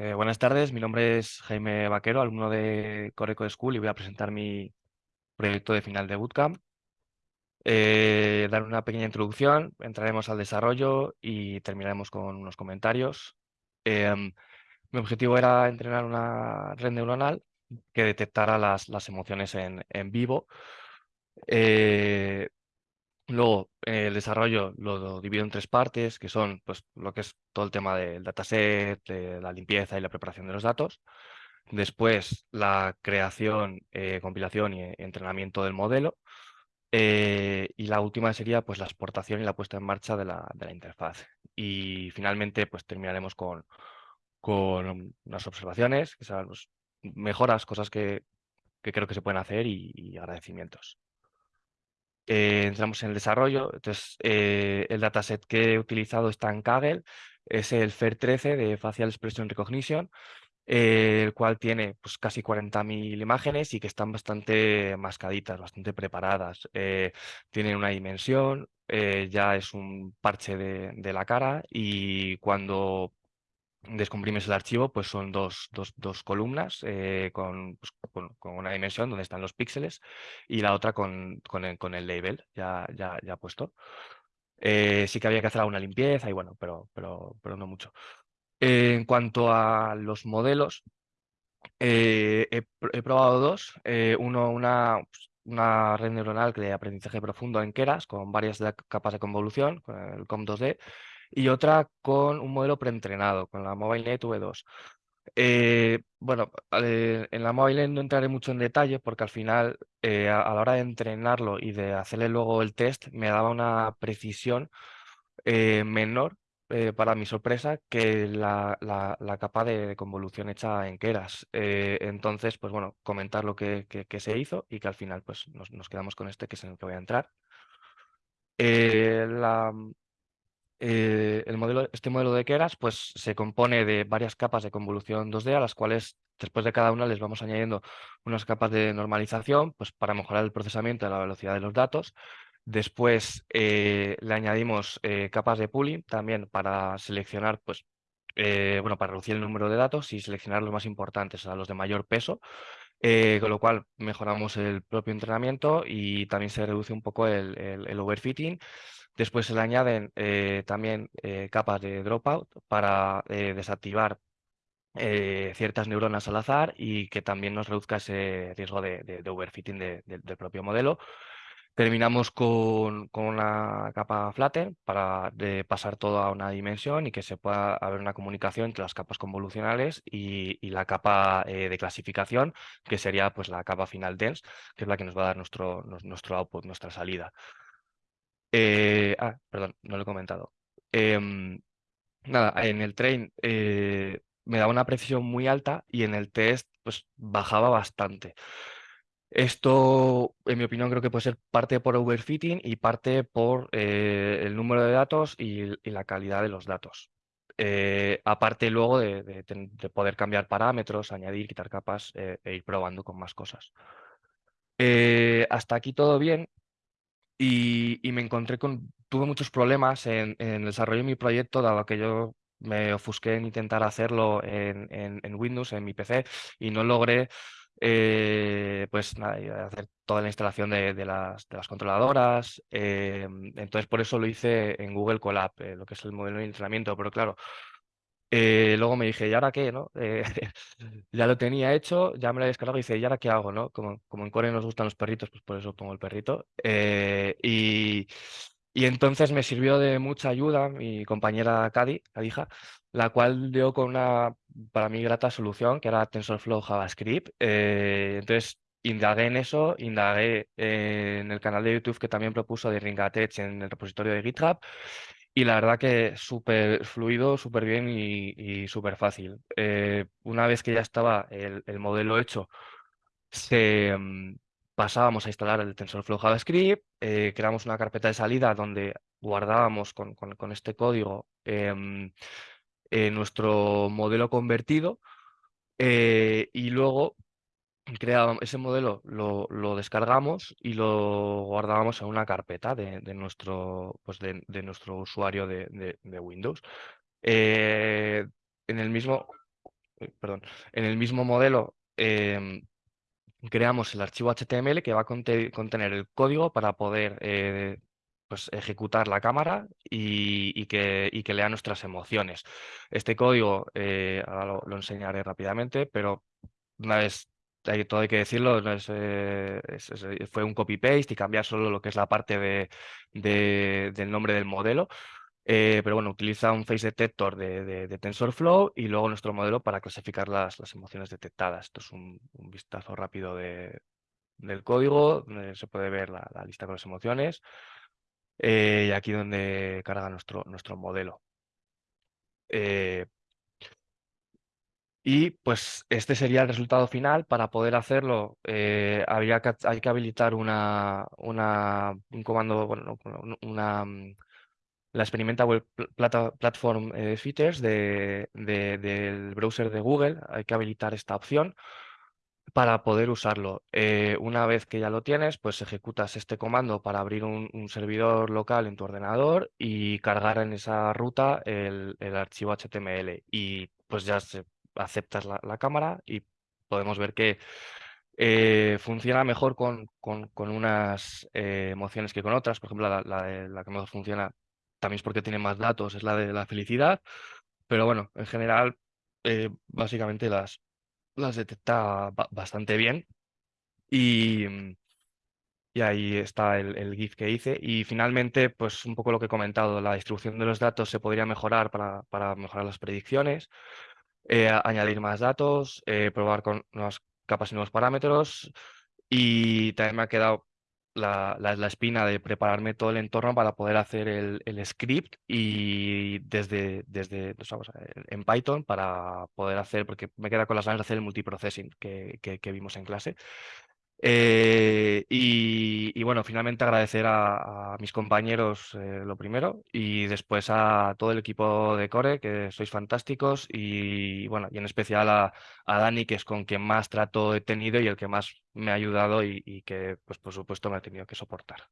Eh, buenas tardes, mi nombre es Jaime Vaquero, alumno de Coreco School y voy a presentar mi proyecto de final de Bootcamp. Eh, dar una pequeña introducción, entraremos al desarrollo y terminaremos con unos comentarios. Em, mi objetivo era entrenar una red neuronal que detectara las, las emociones en, en vivo. Eh, Luego, el desarrollo lo divido en tres partes, que son pues, lo que es todo el tema del dataset, la limpieza y la preparación de los datos. Después, la creación, eh, compilación y entrenamiento del modelo. Eh, y la última sería pues, la exportación y la puesta en marcha de la, de la interfaz. Y finalmente pues, terminaremos con, con unas observaciones, que son pues, mejoras, cosas que, que, creo que se pueden hacer y agradecimientos. Eh, entramos en el desarrollo. Entonces, eh, el dataset que he utilizado está en Kaggle, es el FAIR13 de Facial Expression Recognition, eh, el cual tiene pues, casi 40.000 imágenes y que están bastante mascaditas, bastante preparadas. tienen una dimensión, ya es un parche de, de la cara y cuando descomprimes el archivo, pues son dos, dos, dos columnas eh, pues, con, con, una dimensión donde están los píxeles y la otra con, con, el, el label ya, ya, ya puesto. Eh, sí que había que hacer alguna limpieza y bueno, pero, pero, pero no mucho. en cuanto a los modelos, eh, he, he, probado dos. uno, una, pues, una red neuronal de aprendizaje profundo en Keras con varias capas de convolución, con el COM2D, y otra con un modelo preentrenado, con la MobileNet V2. Eh, bueno, eh, en la MobileNet no entraré mucho en detalle porque al final, eh, a, la hora de entrenarlo y de hacerle luego el test, me daba una precisión menor, para mi sorpresa, que la, la, capa de, convolución hecha en Keras. entonces, pues bueno, comentar lo que, que, se hizo y que al final pues nos, nos, quedamos con este, que es en el que voy a entrar. la, eh, este modelo de Keras pues, se compone de varias capas de convolución 2D a las cuales después de cada una les vamos añadiendo unas capas de normalización pues, para mejorar el procesamiento de la velocidad de los datos. Después eh, le añadimos eh, capas de pooling también para seleccionar, pues, bueno, para reducir el número de datos y seleccionar los más importantes, o sea, los de mayor peso. con lo cual mejoramos el propio entrenamiento y también se reduce un poco el overfitting Después se le añaden eh, también eh, capas de dropout para eh, desactivar ciertas neuronas al azar y que también nos reduzca ese riesgo de, overfitting del propio modelo. Terminamos con, una capa flatten para pasar todo a una dimensión y que se pueda haber una comunicación entre las capas convolucionales y, la capa de clasificación, que sería pues, la capa final dense, que es la que nos va a dar nuestro, nuestro output, nuestra salida. Eh, ah, perdón, no lo he comentado. Em, nada, en el train eh, me daba una precisión muy alta y en el test pues bajaba bastante. Esto, en mi opinión, creo que puede ser parte por overfitting y parte por eh, el número de datos y, la calidad de los datos. aparte luego de, poder cambiar parámetros, añadir, quitar capas e ir probando con más cosas. hasta aquí todo bien y, me encontré con, tuve muchos problemas en, el desarrollo de mi proyecto, dado que yo me ofusqué en intentar hacerlo en, en, Windows, en mi PC, y no logré eh, pues hacer toda la instalación de, de, las, de las, controladoras. Eh, entonces, por eso lo hice en Google Colab, eh, lo que es el modelo de entrenamiento. Pero claro, eh, luego me dije, ¿y ahora qué? ¿no? Eh, ya lo tenía hecho, ya me lo he descargado y dice, ¿y ahora qué hago? ¿no? Como, como en Core nos gustan los perritos, pues por eso pongo el perrito. Eh, y, y, entonces me sirvió de mucha ayuda mi compañera Cadi, Cadija, la cual dio con una, para mí, grata solución, que era TensorFlow JavaScript. entonces indagué en eso, indagué en el canal de YouTube que también propuso de Ringatech en el repositorio de GitHub y la verdad que súper fluido, súper bien y, súper fácil. Eh, una vez que ya estaba el, modelo hecho, mm, pasábamos a instalar el TensorFlow JavaScript, eh, creamos una carpeta de salida donde guardábamos con, este código em, eh, nuestro modelo convertido y luego creábamos ese modelo, lo, descargamos y lo guardábamos en una carpeta de, nuestro, pues de, nuestro usuario de, Windows. Eh, en el mismo, eh, perdón, en el mismo modelo em, creamos el archivo HTML que va a conte- contener el código para poder eh, pues, ejecutar la cámara y, y que, y que lea nuestras emociones. Este código, ahora lo, lo enseñaré rápidamente, pero una vez, hay- todo hay que decirlo, eh, es- fue un copy-paste y cambiar solo lo que es la parte de, de- del nombre del modelo. Eh, pero bueno, utiliza un face detector de, de- TensorFlow y luego nuestro modelo para clasificar las, las emociones detectadas. Esto es un, vistazo rápido de- del código, donde se puede ver la, lista con las emociones eh, y aquí donde carga nuestro, nuestro modelo. Eh, y pues este sería el resultado final. Para poder hacerlo, eh, que, hay que habilitar una, una, un comando, bueno, no, una, mm, la Experimentable Pl- Plata- Platform eh, Features de, de- del browser de Google. Hay que habilitar esta opción para poder usarlo. Eh, una vez que ya lo tienes, pues ejecutas este comando para abrir un, un servidor local en tu ordenador y cargar en esa ruta el, el archivo HTML. Y pues ya se- aceptas la, cámara y podemos ver que eh, funciona mejor con, con- unas eh, emociones que con otras. Por ejemplo, la, la la que mejor funciona también es porque tiene más datos, es la de la felicidad. Pero bueno, en general, eh, básicamente las, las detecta ba- bastante bien. Y, mm, y ahí está el, el GIF que hice. Y finalmente, pues un poco lo que he comentado, la distribución de los datos se podría mejorar para, para mejorar las predicciones, eh, añadir más datos, eh, probar con nuevas capas y nuevos parámetros. Y también me ha quedado la, la- espina de prepararme todo el entorno para poder hacer el, el script y desde, desde en Python para poder hacer, porque me queda con las ganas de hacer el multiprocessing que que vimos en clase. Eh, y, bueno, finalmente agradecer a, mis compañeros eh, lo primero y después a todo el equipo de Core, que sois fantásticos y bueno, y en especial a, a Dani, que es con quien más trato he tenido y el que más me ha ayudado y, y que pues por supuesto me ha tenido que soportar.